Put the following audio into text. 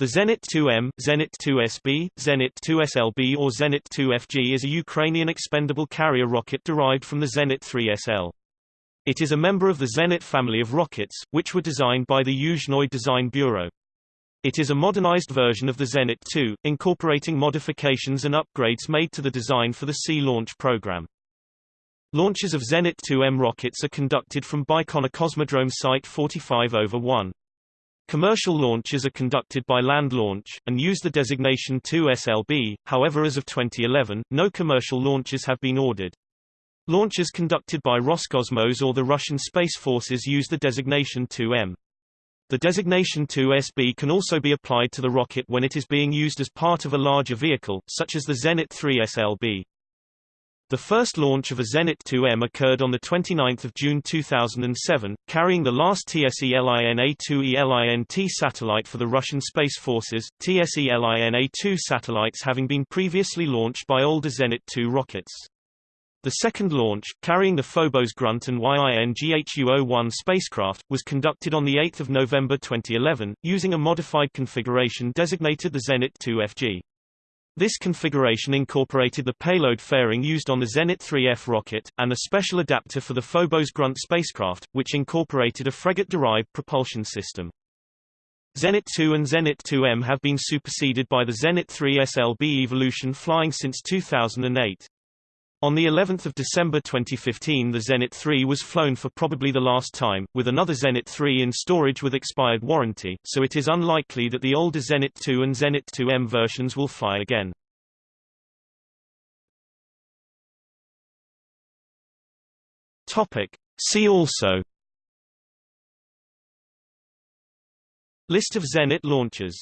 The Zenit 2M, Zenit 2SB, Zenit 2SLB or Zenit 2FG is a Ukrainian expendable carrier rocket derived from the Zenit 3SL. It is a member of the Zenit family of rockets, which were designed by the Yuzhnoye Design Bureau. It is a modernized version of the Zenit 2, incorporating modifications and upgrades made to the design for the Sea launch program. Launches of Zenit 2M rockets are conducted from Baikonur Cosmodrome Site 45 over 1. Commercial launches are conducted by Land Launch, and use the designation 2SLB, however as of 2011, no commercial launches have been ordered. Launches conducted by Roscosmos or the Russian Space Forces use the designation 2M. The designation 2SB can also be applied to the rocket when it is being used as part of a larger vehicle, such as the Zenit 3 SLB. The first launch of a Zenit 2M occurred on 29 June 2007, carrying the last TSELIN-A2E-LINT satellite for the Russian Space Forces, Tselina-2 satellites having been previously launched by older Zenit 2 rockets. The second launch, carrying the Phobos Grunt and Yinghuo-1 spacecraft, was conducted on 8 November 2011, using a modified configuration designated the Zenit 2FG. This configuration incorporated the payload fairing used on the Zenit 3F rocket, and a special adapter for the Phobos Grunt spacecraft, which incorporated a Fregat-derived propulsion system. Zenit 2 and Zenit 2M have been superseded by the Zenit 3 SLB Evolution flying since 2008. On the 11th of December 2015 the Zenit 3 was flown for probably the last time, with another Zenit 3 in storage with expired warranty, so it is unlikely that the older Zenit 2 and Zenit 2M versions will fly again. Topic. See also List of Zenit launchers